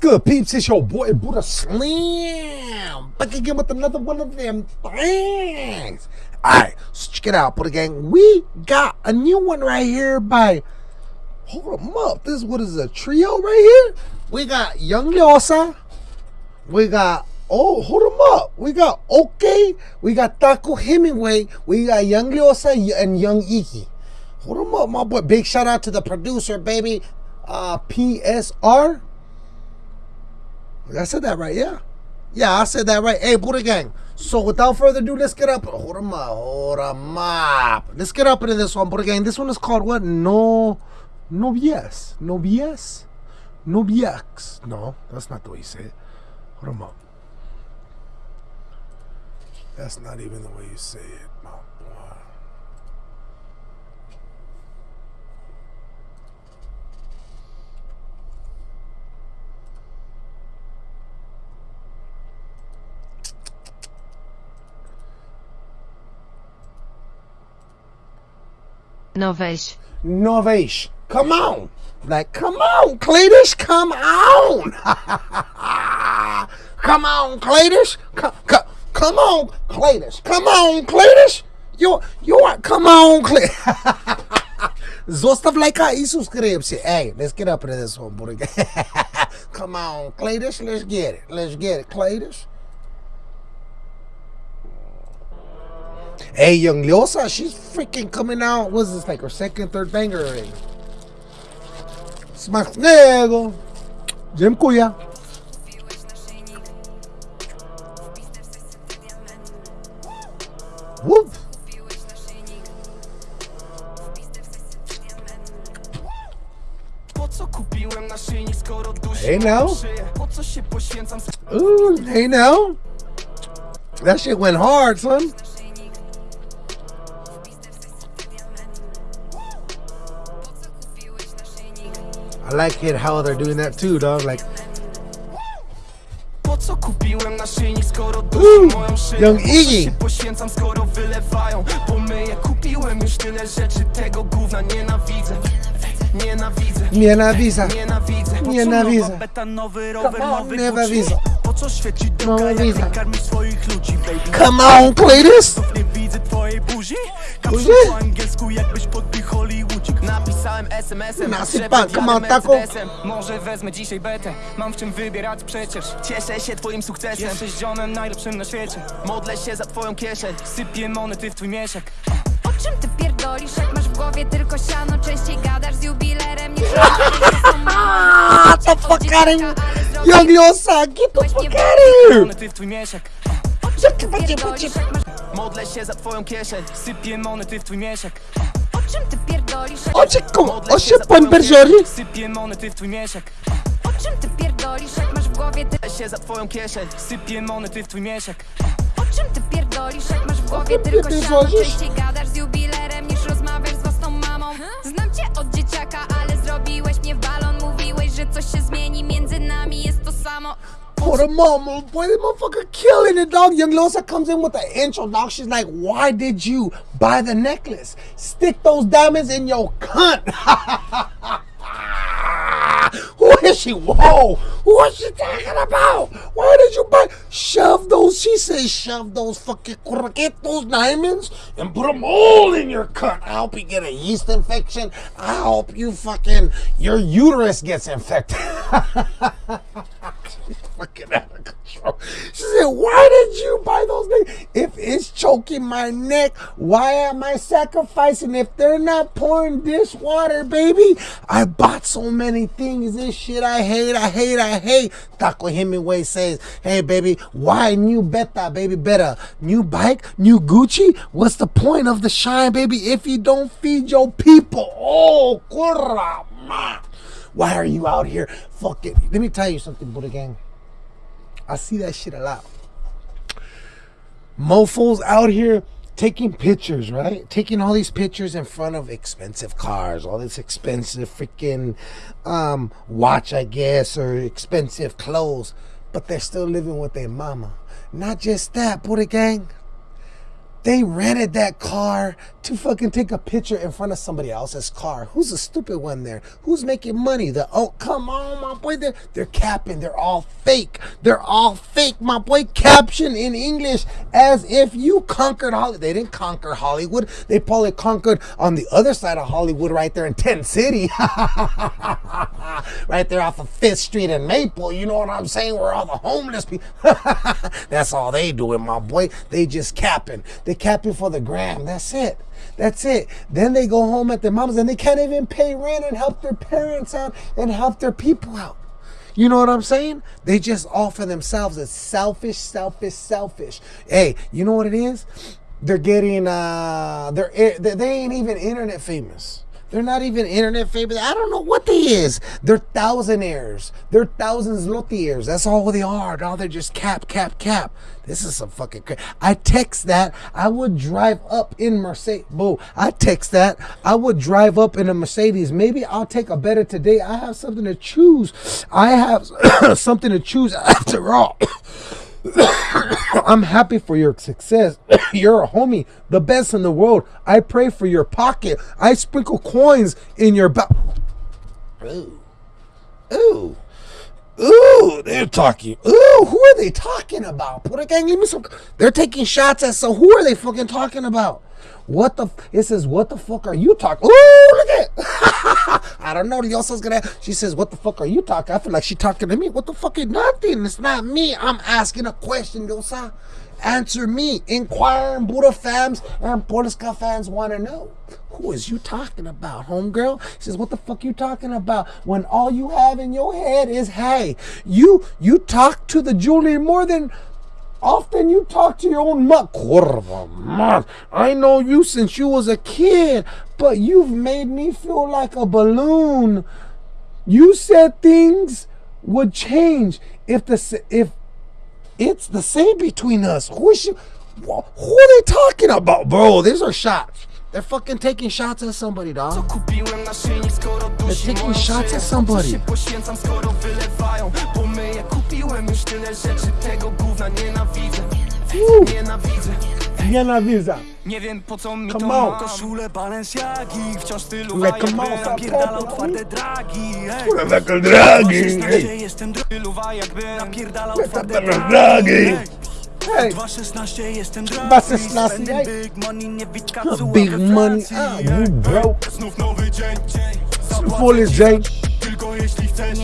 good, peeps? It's your boy Buddha Slam. Back again with another one of them things. Alright, so check it out, Buddha Gang. We got a new one right here by Hold them up. This what is a trio right here? We got Young Leosia. We got Oh, hold them up. We got OK. We got Taco Hemingway. We got Young Leosia and Young Igi. Hold them up, my boy. Big shout out to the producer, baby. Uh, PSR. I said that right, yeah. Yeah, I said that right. Hey, Buddha Gang. So without further ado, let's get up. Hold them up. Hold them up. Let's get up into this one, Buddha Gang. This one is called what? No. Novies. No Noviax. No, BX. No, that's not the way you say it. Hold them up. That's not even the way you say it, my Novesh. Novesh. Come on. Like, come on, Cletus, come on. come on, Cletus. Come, come, come on, Cletus. Come on, Cletus. You, you are, come on, Cletus. Zostav lajka i subskrypcję. Hey, let's get up into this one, boy. come on, Cletus, let's get it. Let's get it, Cletus. Hey, Young Leosia, she's freaking coming out. What's this, like her second, third banger already? Smacznego! Dziękuję. Whoop. Hey now. Ooh, hey now. That shit went hard, son. I like it how they're doing that too, dog. Like, Ooh, Young Iggy. poświęcam, skoro wylewają. Bo kupiłem już tyle rzeczy Tego gówna nienawidzę. Nienawidzę. Nienawidzę. Nienawidzę. Nienawidzę. Betanowy rower, nowy Nienawidzę. Po co świeci droga, jak wykarmisz swoich ludzi, baby? Come on, Cletus. Nie twojej buzi? Kapszu po angielsku, jakbyś podbił Hollywoodzik. Napisałem SMS-em, Nasypa, come on, taco Może wezmę dzisiaj betę? Mam w czym wybierać przecież. Cieszę się twoim sukcesem. Jesteś zionem najlepszym na świecie. Modlę się za twoją kieszeń. Sypię monety w twój mieszek. O czym ty pierdolisz, jak masz w głowie tylko siano? Częściej gadasz z jubilerem niż to fuckary Young Lyosa, get the fuck Modlę się za twoją kieszeń. Sypię monety w twój mieszek. O czym ty pierdolisz? Oczekam, o się pan Bergery Sypię monety w twój mieszek. O czym ty pierdolisz, jak masz w głowie ty się za twoją kieszeń. Sypię monety w twój mieszek. O czym ty pierdolisz, jak masz w głowie tylko siano. Częściej gadasz z jubilerem niż rozmawiasz z własną mamą. Znam cię od dzieciaka, ale zrobiłeś mnie w balon. Mówiłeś, że coś się For the mama, oh boy, the motherfucker killing it, dog. Young Leosia comes in with the intro, dog. She's like, why did you buy the necklace? Stick those diamonds in your cunt. Who is she? Whoa! Who is she talking about? Why did you buy? Shove those, she says, shove those fucking, get those diamonds and put them all in your cut. I hope you get a yeast infection. I hope you fucking, your uterus gets infected. fucking out of control. She said, Why did you buy those things? If it's choking my neck, why am I sacrificing? If they're not pouring this dishwater, baby, I bought so many things. This shit I hate, I hate, I hate. Taco Hemingway says, Hey, baby, why new beta, baby? Better new bike, new Gucci? What's the point of the shine, baby, if you don't feed your people? Oh, curra, Why are you out here fucking? Let me tell you something, Buddha Gang. I see that shit a lot. Mofos out here taking pictures, right? Taking all these pictures in front of expensive cars, all this expensive freaking um, watch, I guess, or expensive clothes, but they're still living with their mama. Not just that, Buddha gang. They rented that car to fucking take a picture in front of somebody else's car. Who's the stupid one there? Who's making money? The oh come on, my boy. They're they're capping. They're all fake. They're all fake, my boy. Caption in English as if you conquered Hollywood. They didn't conquer Hollywood. They probably conquered on the other side of Hollywood, right there in Tent City, right there off of Fifth Street and Maple. You know what I'm saying? Where all the homeless people. That's all they doing, my boy. They just capping. They capping for the gram. That's it. That's it. Then they go home at their moms and they can't even pay rent and help their parents out and help their people out. You know what I'm saying? They just offer themselves as selfish, selfish, selfish. Hey, you know what it is? They're getting uh they're they ain't even internet famous. They're not even internet famous. I don't know what they is. They're thousandaires. They're thousands lothiers. That's all they are. Now they're just cap, cap, cap. This is some fucking crazy. I text that. I would drive up in Mercedes. Boo. I text that. I would drive up in a Mercedes. Maybe I'll take a better today. I have something to choose. I have something to choose after all. I'm happy for your success. You're a homie, the best in the world. I pray for your pocket. I sprinkle coins in your back. Ooh. Ooh. Ooh, they're talking. Ooh, who are they talking about? Put a gang, give me some. They're taking shots at so who are they fucking talking about? What the? It says, what the fuck are you talking? Ooh, look at. I don't know. Diosa's gonna. She says, what the fuck are you talking? I feel like she talking to me. What the fuck is nothing? It's not me. I'm asking a question, Diosa. Answer me. Inquiring Buddha fans and Polska fans want to know. Who is you talking about, homegirl? She says, what the fuck you talking about? When all you have in your head is, hey, you you talk to the Julie more than Often you talk to your own mother. Kurva, I know you since you was a kid, but you've made me feel like a balloon. You said things would change if the if it's the same between us. Who is she, who are they talking about, bro? These are shots. They're fucking taking shots at somebody, dog. They're taking shots at somebody. Już tyle rzeczy, tego gówna nienawidzę. Nienawidzę. Nienawidzę. Nie wiem po co mi come to ma. koszule Balenciagi Wciąż tylu wajek napierdala twarde dragi Kurwa tak, dragi. Jestem tylu wajek napierdala twarde dragi Hey. 2.16 jestem big money nie no, Big money, ah, you broke Znów nowy dzień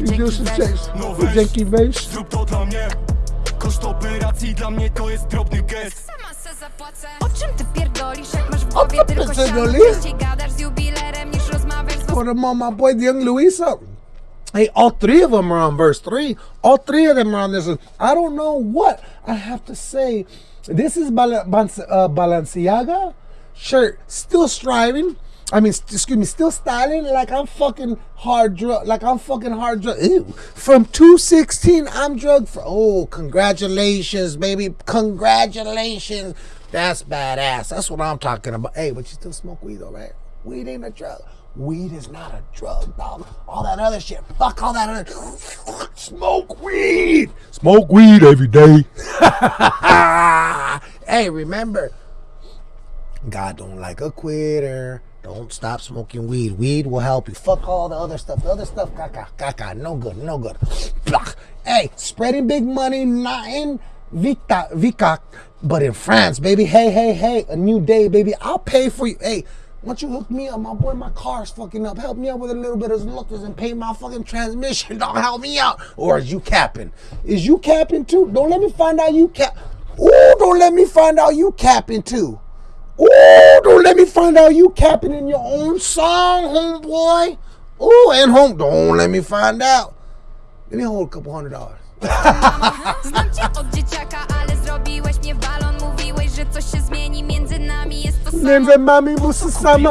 jeśli chcesz Już chcesz Dzięki weź Zrób to dla mnie Koszt operacji dla mnie to jest drobny gest Sama se zapłacę O czym ty pierdolisz jak masz w głowie tylko siano gadasz z jubilerem niż rozmawiasz z Put him on my boy Young Leosia Hey, all three of them are on verse three. All three of them are on this. I don't know what I have to say. This is Bal- uh, Balenciaga shirt, still striving. I mean, excuse me, still styling like I'm fucking hard drug, like I'm fucking hard drug. Ew. From 216, I'm drug for. Oh, congratulations, baby. Congratulations. That's badass. That's what I'm talking about. Hey, but you still smoke weed, though, right? Weed ain't a drug. Weed is not a drug, dog. All that other shit. Fuck all that other. Smoke weed. Smoke weed every day. hey, remember, God don't like a quitter. Don't stop smoking weed. Weed will help you. Fuck all the other stuff. The other stuff, caca, caca, no good, no good. Hey, spreading big money, not in Vita, Vicac, but in France, baby. Hey, hey, hey, a new day, baby. I'll pay for you. Hey, once you hook me up? My boy, my car's fucking up. Help me out with a little bit of lookers and pay my fucking transmission. Don't help me out. Or is you capping? Is you capping too? Don't let me find out you cap. Ooh, don't let me find out you capping too. Ooh, don't let me find out you capping in your own song, homeboy. Ooh, and home. Don't let me find out. Let me hold a couple hundred dollars. Między nami musi sama.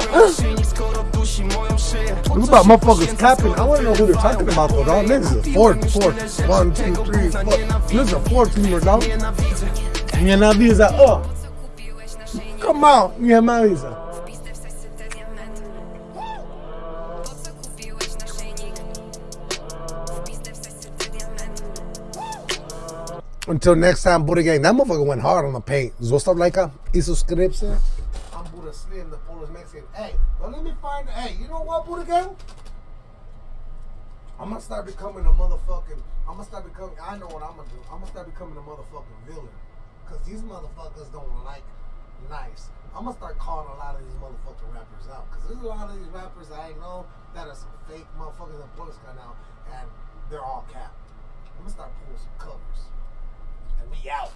What about motherfuckers clapping? I want to know who they're talking about though, dog. This is a four, four, one, two, three, four. This is a four teamer, dog. Nienawidzę. Oh. Come on, nienawidzę. Until next time, Buddha Gang. That motherfucker went hard on the paint. Zostav lajka i subscribe. I'm Buddha Slim, the Polish Mexican. Hey, don't let me find. Hey, you know what, Buddha Gang? I'm gonna start becoming a motherfucking. I'm gonna start becoming. I know what I'm gonna do. I'm gonna start becoming a motherfucking villain. Cause these motherfuckers don't like nice. I'm gonna start calling a lot of these motherfucking rappers out. Cause there's a lot of these rappers I know that are some fake motherfuckers that Polska now, and they're all cap. I'm gonna start pulling some covers. And we out.